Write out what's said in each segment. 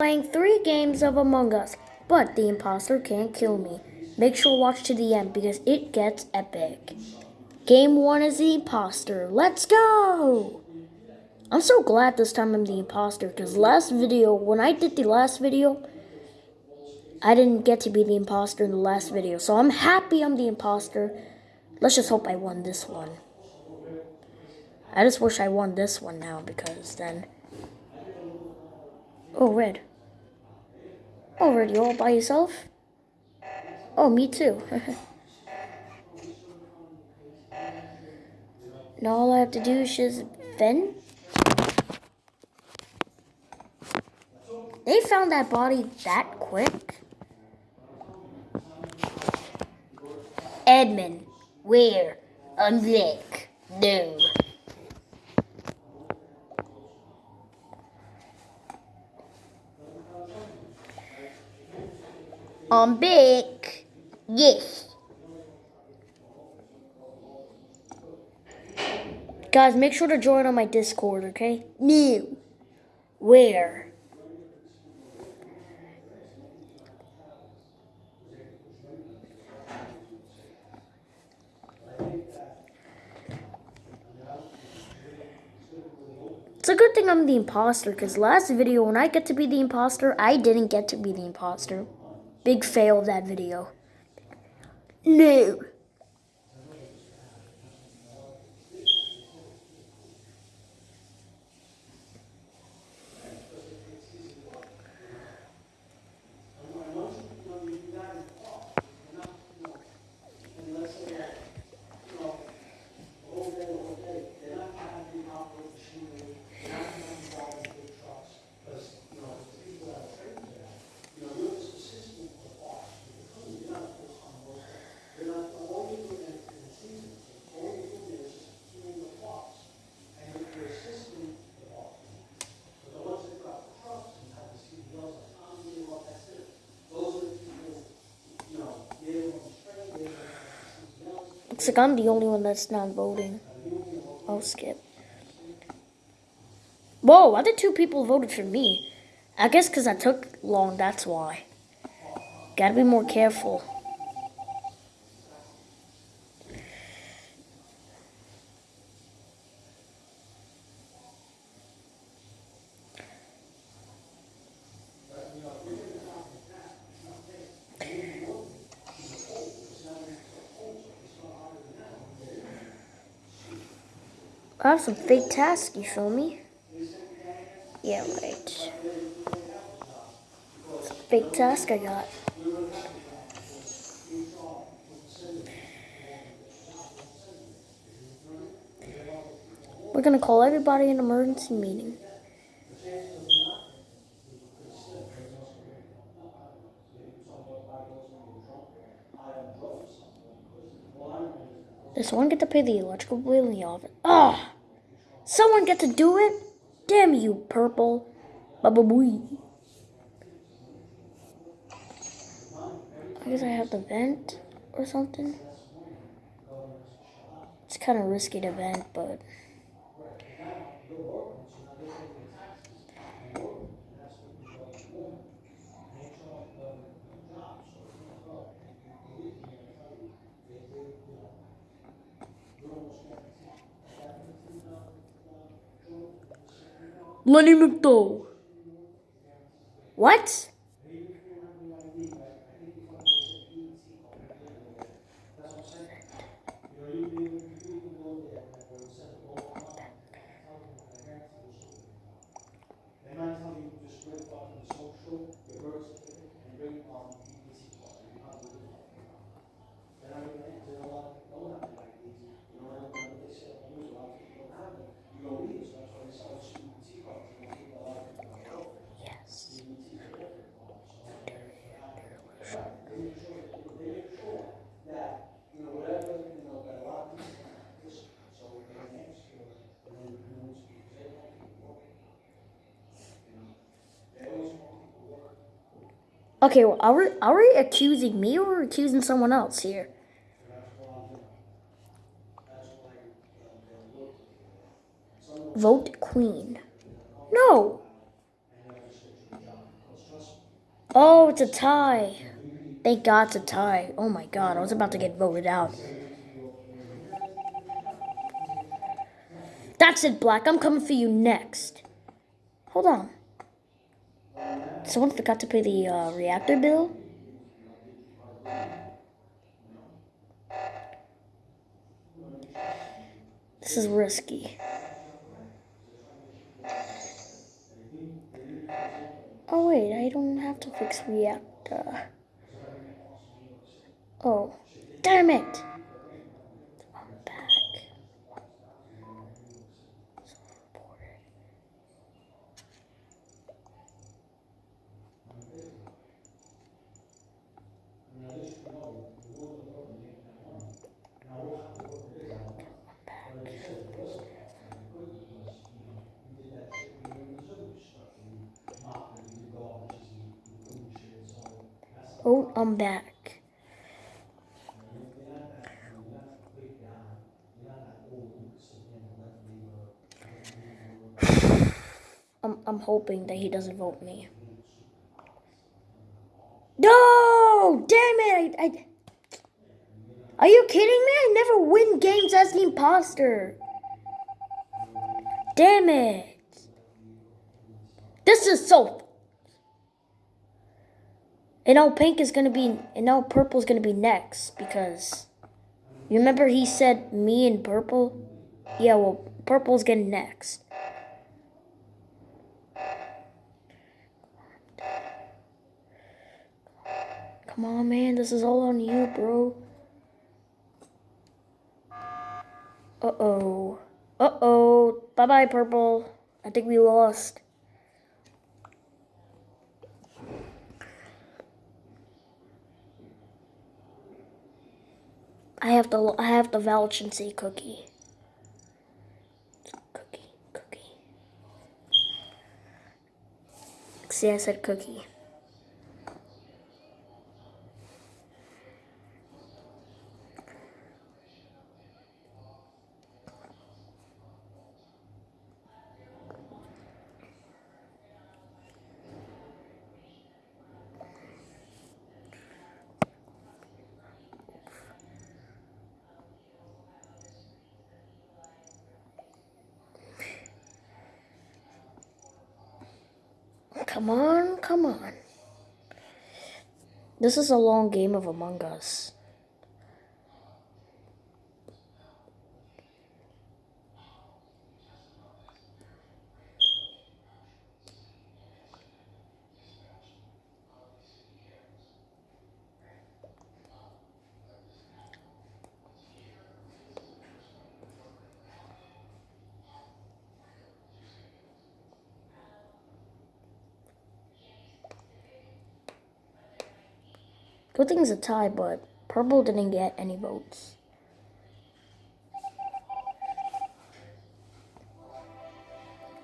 Playing three games of Among Us, but the imposter can't kill me. Make sure to watch to the end because it gets epic. Game one is the imposter. Let's go! I'm so glad this time I'm the imposter because last video, when I did the last video, I didn't get to be the imposter in the last video. So I'm happy I'm the imposter. Let's just hope I won this one. I just wish I won this one now because then... Oh, red. Red, all by yourself? Oh, me too. now all I have to do is just vent. They found that body that quick. Edmund, where? I'm Vic. No. I'm big. Yes. Guys, make sure to join on my Discord, okay? No. Where? It's a good thing I'm the imposter, because last video, when I get to be the imposter, I didn't get to be the imposter. Big fail of that video. No. Looks like I'm the only one that's not voting. I'll skip. Whoa, other two people voted for me. I guess because I took long, that's why. Gotta be more careful. I have some big tasks, you feel me? Yeah, right. fake task I got. We're gonna call everybody an emergency meeting. Does someone get to pay the electrical bill in the office? Ah! Someone get to do it? Damn you, purple. Baba booey. I guess I have to vent or something. It's kind of risky to vent, but... Lenny McDowell. Okay, well, are we, are we accusing me or accusing someone else here? Vote Queen. No. Oh, it's a tie. Thank God it's a tie. Oh my God, I was about to get voted out. That's it, Black. I'm coming for you next. Hold on. Someone forgot to pay the uh, reactor bill? This is risky. Oh wait, I don't have to fix reactor. Oh, damn it! I'm back. Oh, I'm back. I'm, I'm hoping that he doesn't vote me. No! Damn it! I, I, are you kidding me? I never win games as the imposter. Damn it. This is so... And now pink is gonna be... And now purple is gonna be next. Because... You remember he said me and purple? Yeah, well, purple's getting next. Come on, man. This is all on you, bro. Uh-oh. Uh-oh. Bye-bye, purple. I think we lost. I have the I have the say cookie. Cookie, cookie. See, I said cookie. Come on, come on. This is a long game of Among Us. It's a tie, but purple didn't get any votes.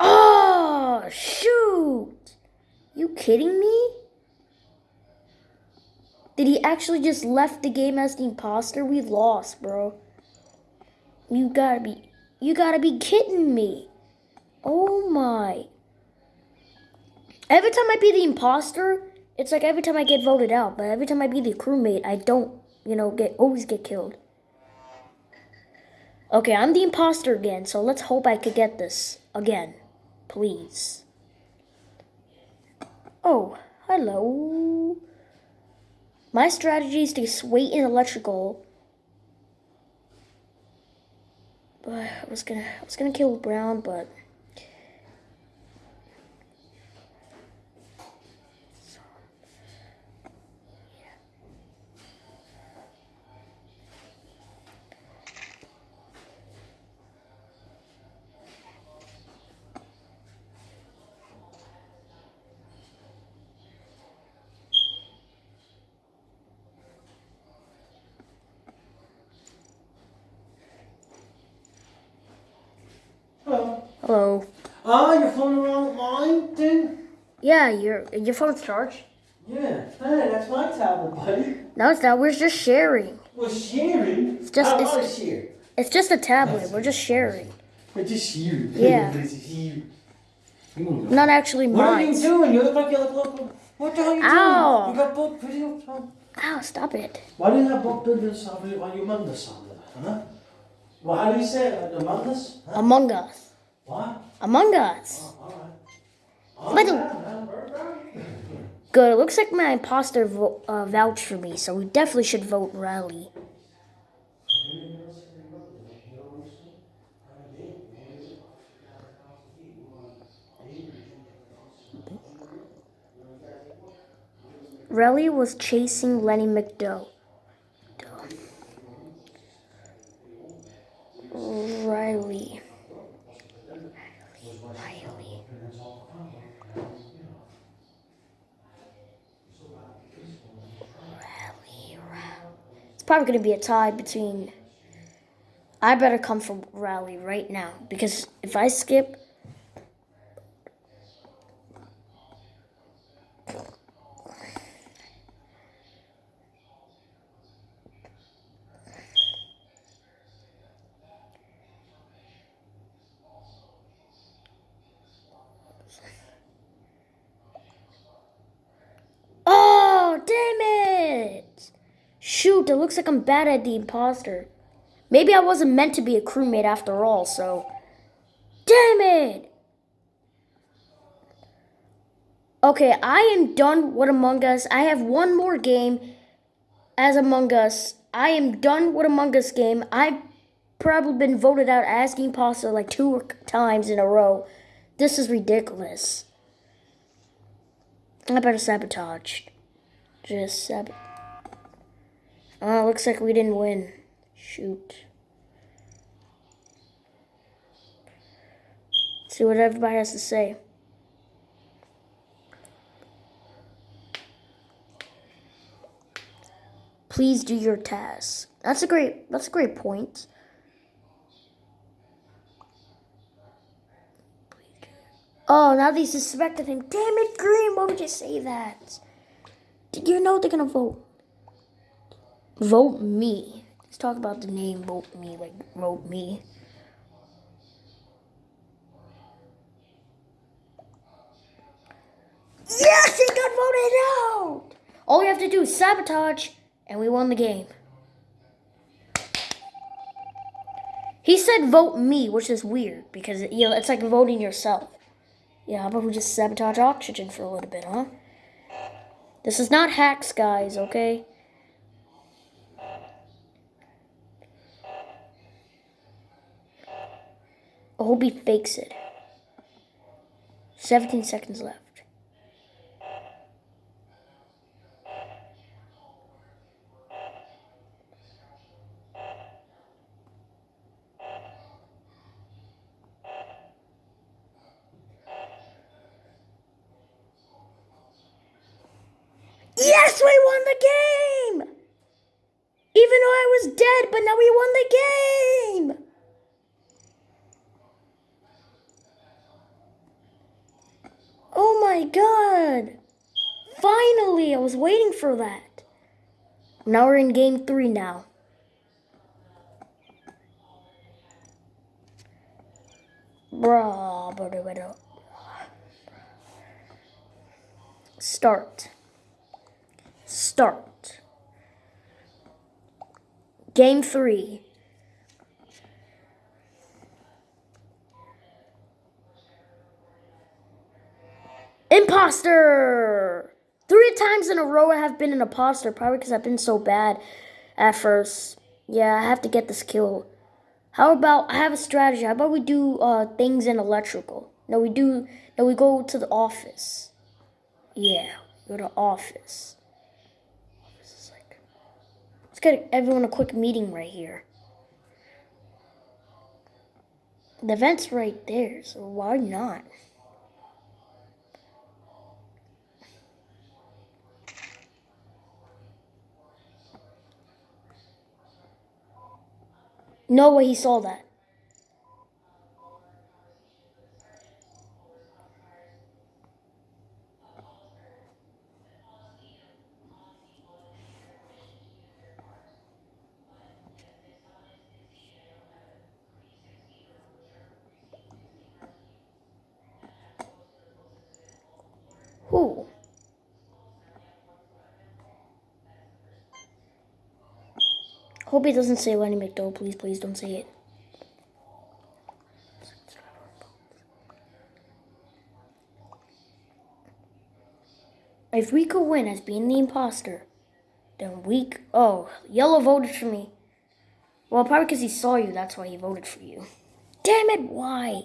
Oh, shoot! You kidding me? Did he actually just left the game as the imposter? We lost, bro. You gotta be, you gotta be kidding me. Oh my. Every time I be the imposter, it's like every time I get voted out, but every time I be the crewmate, I don't, you know, get always get killed. Okay, I'm the imposter again, so let's hope I could get this again. Please. Oh, hello. My strategy is to wait in electrical. But I was gonna I was gonna kill Brown, but Hello. Ah, your phone wrong line, dude? Yeah, your your phone's charged. Yeah. Hey, that's my tablet, buddy. No, it's not. We're just sharing. We're sharing. It's just- I it's- want to share. It's just a tablet. We're just sharing. We're just sharing. Yeah. This is here. Not actually mine. What are you doing? You look like you look local. What the hell are you Ow. doing? You got both videos on? Ow, stop it. Why do you have both you- on your Mondays on there, huh? Well, how do you say it? The Mondays? Huh? Among Us. What? Among Us. Right. Oh, But- yeah, man. Good. It looks like my imposter vo- uh, vouched for me, so we definitely should vote Rally. Rally was chasing Lenny McDowell. Riley. Riley. Rally, Rally. It's probably going to be a tie between. I better come from Rally right now because if I skip. Oh, damn it! Shoot, it looks like I'm bad at the imposter. Maybe I wasn't meant to be a crewmate after all, so. Damn it! Okay, I am done with Among Us. I have one more game as Among Us. I am done with Among Us game. I've probably been voted out as the imposter like two times in a row. This is ridiculous. I better sabotage. Just sab. Oh, looks like we didn't win. Shoot. See what everybody has to say. Please do your task. That's a great. That's a great point. Oh, now they suspected him. Damn it, Green! Why would you say that? Did you know they're gonna vote? Vote me. Let's talk about the name vote me, like vote me. Yes, he got voted out! All we have to do is sabotage, and we won the game. He said vote me, which is weird because you know it's like voting yourself. Yeah, how about we just sabotage oxygen for a little bit, huh? This is not hacks, guys, okay? Hope he fakes it. 17 seconds left. Yes, we won the game! Even though I was dead, but now we won the game! God! Finally, I was waiting for that. Now we're in game three now. Start. Start. Game three. Imposter! Three times in a row I have been an imposter, probably because I've been so bad at first. Yeah, I have to get this kill. How about, I have a strategy. How about we do uh, things in electrical? No, we do, no, we go to the office. Yeah, go to office. Office like, let's get everyone a quick meeting right here. The vent's right there, so why not? No way he saw that. Hope it doesn't say Lenny McDowell. Please, please don't say it. If we could win as being the imposter, then we... Oh, Yellow voted for me. Well, probably because he saw you. That's why he voted for you. Damn it! Why?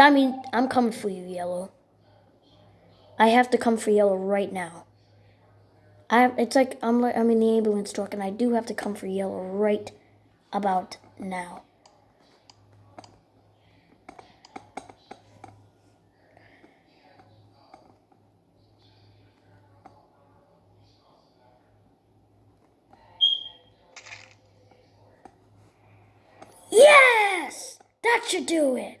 I mean, I'm coming for you, Yellow. I have to come for Yellow right now. I have, it's like I'm I'm in the ambulance truck and I do have to come for Yellow right about now. Yes! That should do it.